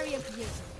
Aria Pierson.